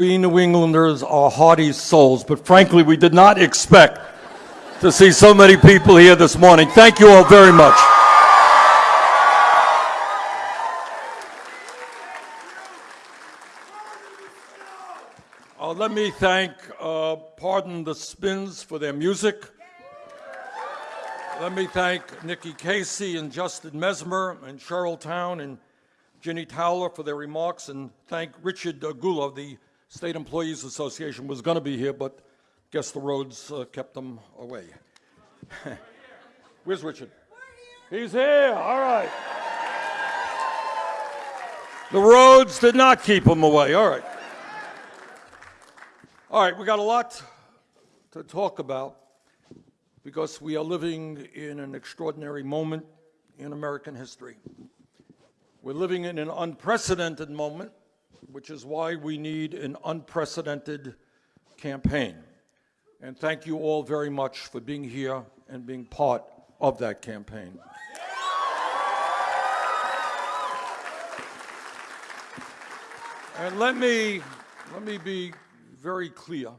We New Englanders are hardy souls, but frankly, we did not expect to see so many people here this morning. Thank you all very much. Uh, let me thank uh, Pardon the Spins for their music. Let me thank Nikki Casey and Justin Mesmer and Cheryl Town and Ginny Towler for their remarks, and thank Richard Gulla, the State Employees Association was going to be here, but guess the roads uh, kept them away. Where's Richard? He's here. All right. The roads did not keep him away. All right. All right, we got a lot to talk about because we are living in an extraordinary moment in American history. We're living in an unprecedented moment, which is why we need an unprecedented campaign. And thank you all very much for being here and being part of that campaign. And let me, let me be very clear.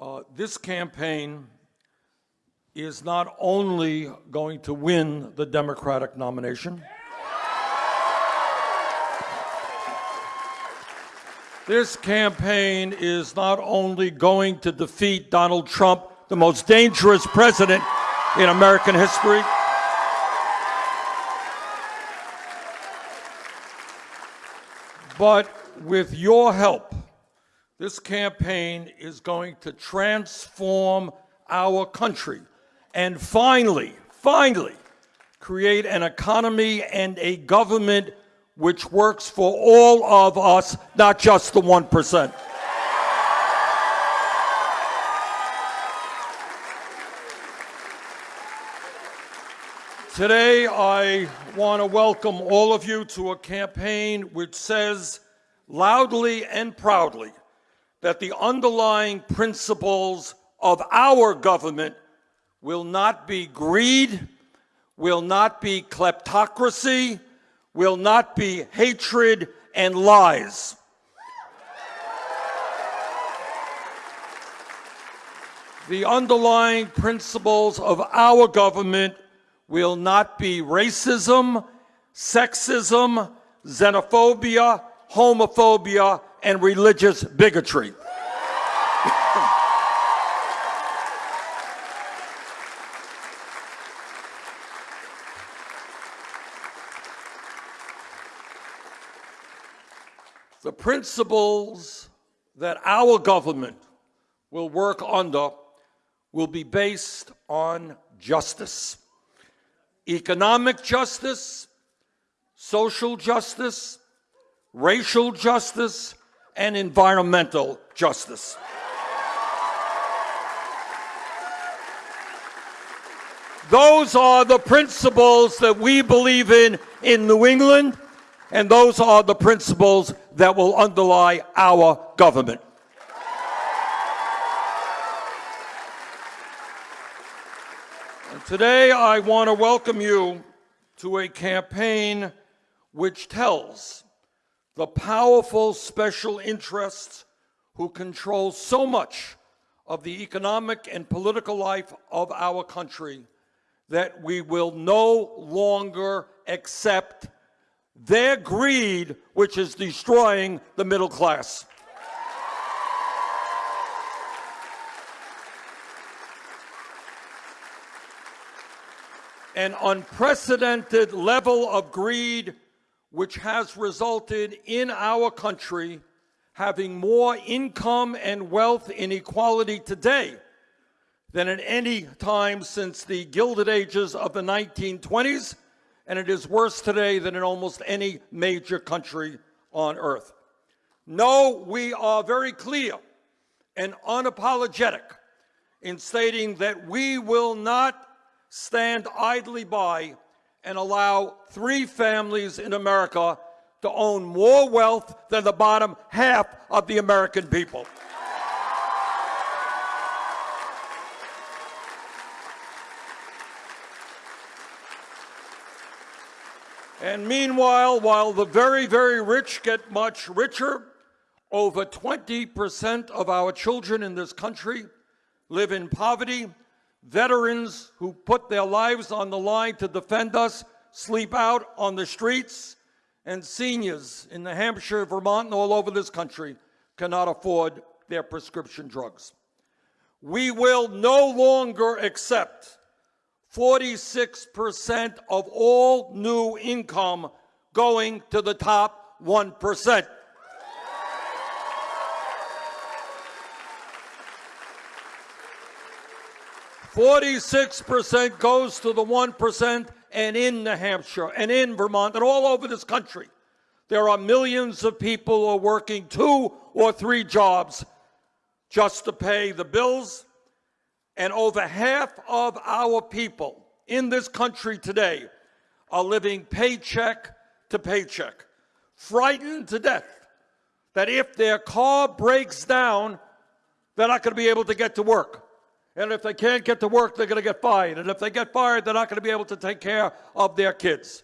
Uh, this campaign is not only going to win the Democratic nomination, this campaign is not only going to defeat Donald Trump, the most dangerous president in American history, but with your help, this campaign is going to transform our country and finally, finally, create an economy and a government which works for all of us, not just the 1%. Today, I want to welcome all of you to a campaign which says loudly and proudly that the underlying principles of our government will not be greed, will not be kleptocracy, will not be hatred and lies. The underlying principles of our government will not be racism, sexism, xenophobia, homophobia, and religious bigotry. principles that our government will work under will be based on justice. Economic justice, social justice, racial justice, and environmental justice. Those are the principles that we believe in in New England, and those are the principles that will underlie our government. And today I want to welcome you to a campaign which tells the powerful special interests who control so much of the economic and political life of our country that we will no longer accept their greed, which is destroying the middle class. An unprecedented level of greed which has resulted in our country having more income and wealth inequality today than at any time since the Gilded Ages of the 1920s, and it is worse today than in almost any major country on earth. No, we are very clear and unapologetic in stating that we will not stand idly by and allow three families in America to own more wealth than the bottom half of the American people. And meanwhile, while the very, very rich get much richer, Over 20% of our children in this country live in poverty. Veterans who put their lives on the line to defend us sleep out on the streets. And seniors in New Hampshire, Vermont, and all over this country cannot afford their prescription drugs. We will no longer accept 46% of all new income going to the top 1%. Forty-six percent goes to the one percent, and in New Hampshire, and in Vermont, and all over this country, there are millions of people who are working two or three jobs just to pay the bills. And over half of our people in this country today are living paycheck to paycheck, frightened to death that if their car breaks down, they're not going to be able to get to work. And if they can't get to work, they're going to get fired. And if they get fired, they're not going to be able to take care of their kids.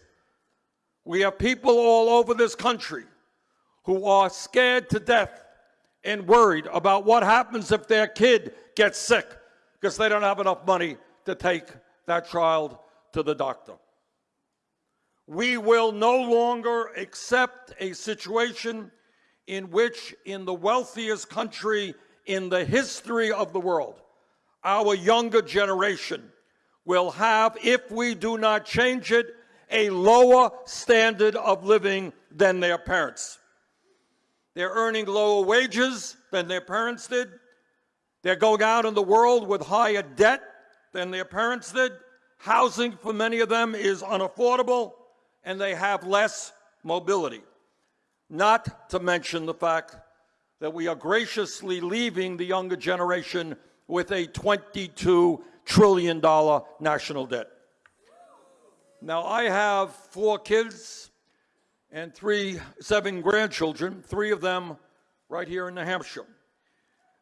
We have people all over this country who are scared to death and worried about what happens if their kid gets sick because they don't have enough money to take that child to the doctor. We will no longer accept a situation in which, in the wealthiest country in the history of the world, our younger generation will have, if we do not change it, a lower standard of living than their parents. They're earning lower wages than their parents did. They're going out in the world with higher debt than their parents did. Housing for many of them is unaffordable and they have less mobility. Not to mention the fact that we are graciously leaving the younger generation with a $22 trillion national debt. Now, I have four kids and three, seven grandchildren, three of them right here in New Hampshire.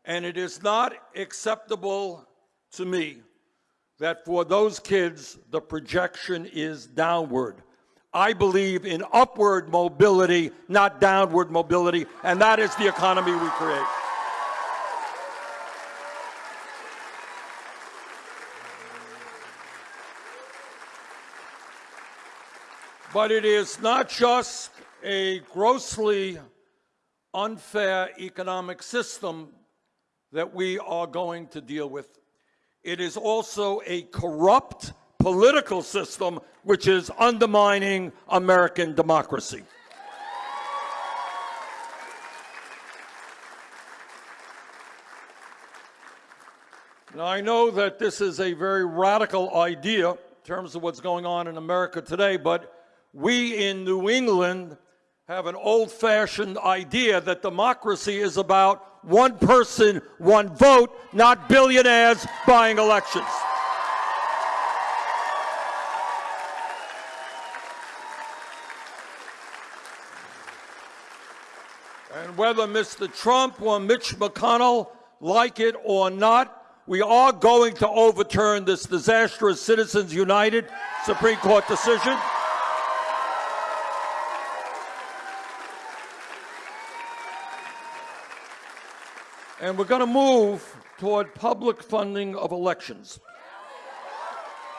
And it is not acceptable to me that for those kids, the projection is downward. I believe in upward mobility, not downward mobility, and that is the economy we create. But it is not just a grossly unfair economic system that we are going to deal with. It is also a corrupt political system which is undermining American democracy. Now, I know that this is a very radical idea in terms of what's going on in America today, but we in New England have an old-fashioned idea that democracy is about one person, one vote, not billionaires buying elections. And whether Mr. Trump or Mitch McConnell like it or not, we are going to overturn this disastrous Citizens United Supreme Court decision. And we're going to move toward public funding of elections.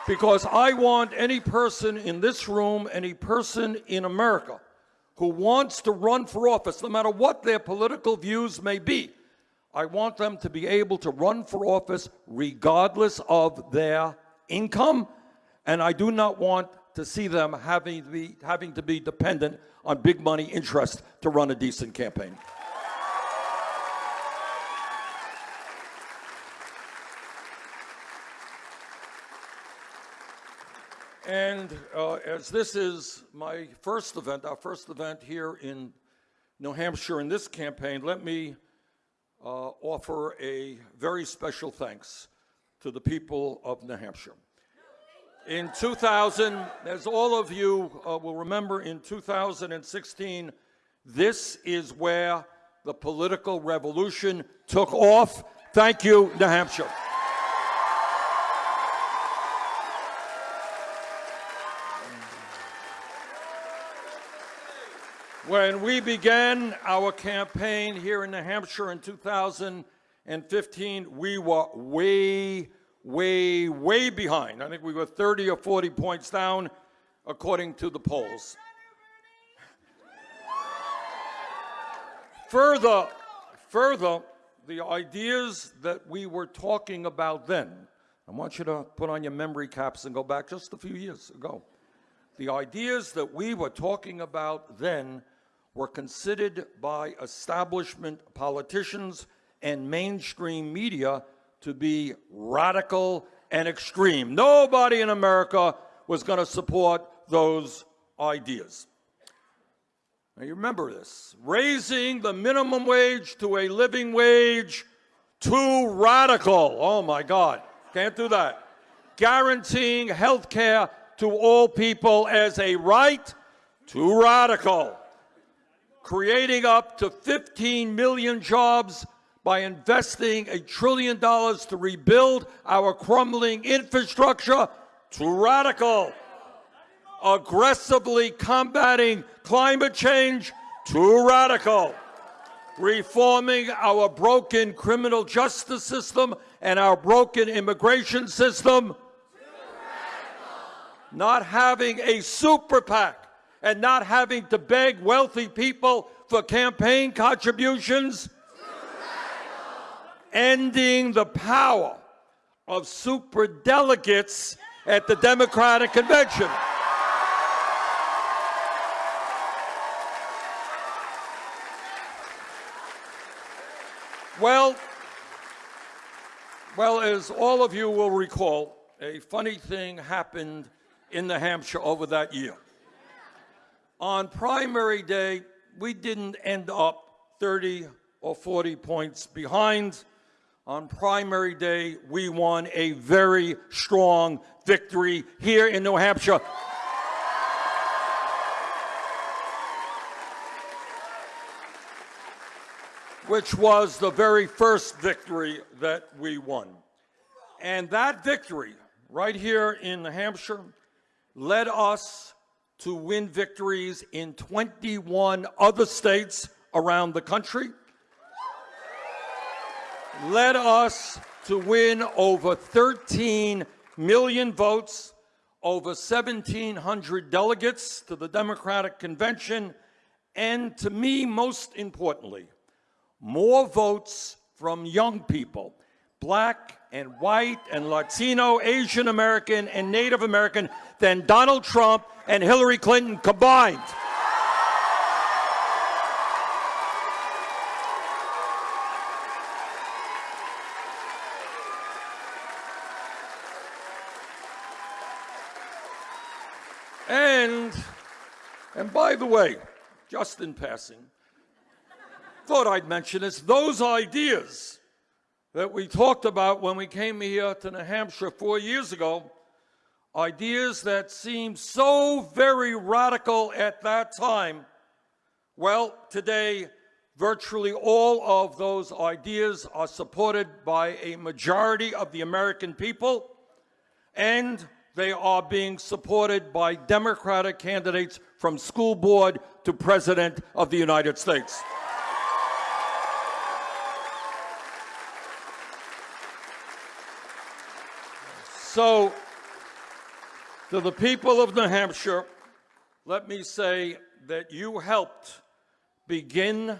Because I want any person in this room, any person in America who wants to run for office, no matter what their political views may be, I want them to be able to run for office regardless of their income, and I do not want to see them having to be, having to be dependent on big money interest to run a decent campaign. And uh, as this is my first event, our first event here in New Hampshire in this campaign, let me uh, offer a very special thanks to the people of New Hampshire. In 2000, as all of you uh, will remember, in 2016, this is where the political revolution took off. Thank you, New Hampshire. When we began our campaign here in New Hampshire in 2015, we were way, way, way behind. I think we were 30 or 40 points down, according to the polls. Further, further, the ideas that we were talking about then, I want you to put on your memory caps and go back just a few years ago. The ideas that we were talking about then were considered by establishment politicians and mainstream media to be radical and extreme. Nobody in America was going to support those ideas. Now you remember this. Raising the minimum wage to a living wage, too radical. Oh my God, can't do that. Guaranteeing health care to all people as a right, too radical creating up to 15 million jobs by investing a trillion dollars to rebuild our crumbling infrastructure, too radical. Aggressively combating climate change, too radical. Reforming our broken criminal justice system and our broken immigration system, not having a super PAC and not having to beg wealthy people for campaign contributions. Ending the power of super delegates at the Democratic Convention. Well, well, as all of you will recall, a funny thing happened in New Hampshire over that year. On primary day, we didn't end up 30 or 40 points behind. On primary day, we won a very strong victory here in New Hampshire. which was the very first victory that we won. And that victory, right here in New Hampshire, led us to win victories in 21 other states around the country, led us to win over 13 million votes, over 1,700 delegates to the Democratic Convention, and to me, most importantly, more votes from young people, black and white and Latino, Asian American, and Native American than Donald Trump and Hillary Clinton combined. And, and by the way, just in passing, thought I'd mention this, those ideas that we talked about when we came here to New Hampshire four years ago ideas that seemed so very radical at that time, well, today, virtually all of those ideas are supported by a majority of the American people, and they are being supported by Democratic candidates from school board to President of the United States. So to the people of New Hampshire, let me say that you helped begin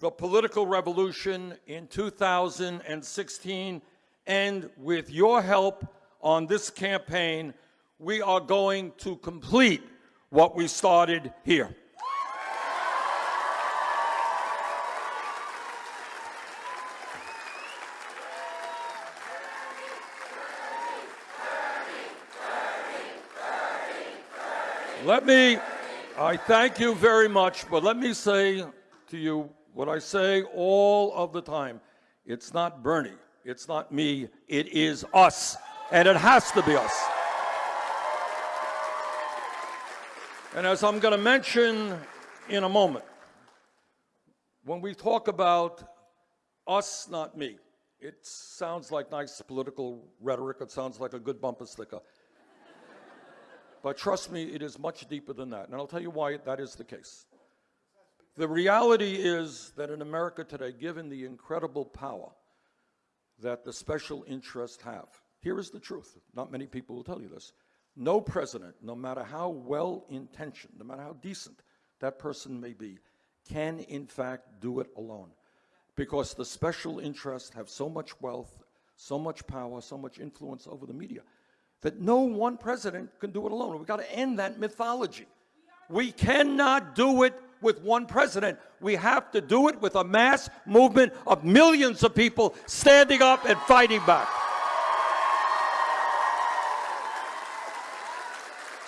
the political revolution in 2016, and with your help on this campaign, we are going to complete what we started here. Let me, I thank you very much, but let me say to you what I say all of the time. It's not Bernie, it's not me, it is us, and it has to be us. And as I'm going to mention in a moment, when we talk about us, not me, it sounds like nice political rhetoric. It sounds like a good bumper sticker. But trust me, it is much deeper than that. And I'll tell you why that is the case. The reality is that in America today, given the incredible power that the special interests have, here is the truth. Not many people will tell you this. No president, no matter how well intentioned, no matter how decent that person may be, can in fact do it alone. Because the special interests have so much wealth, so much power, so much influence over the media that no one president can do it alone. We've got to end that mythology. We cannot do it with one president. We have to do it with a mass movement of millions of people standing up and fighting back.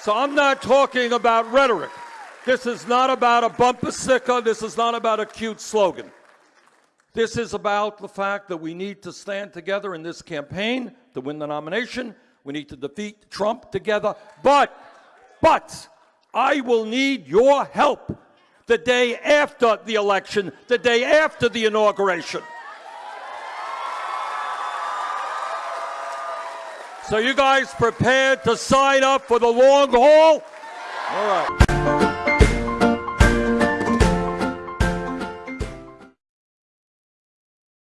So I'm not talking about rhetoric. This is not about a bumper sticker. This is not about a cute slogan. This is about the fact that we need to stand together in this campaign to win the nomination. We need to defeat Trump together. But, but, I will need your help the day after the election, the day after the inauguration. So you guys prepared to sign up for the long haul? All right.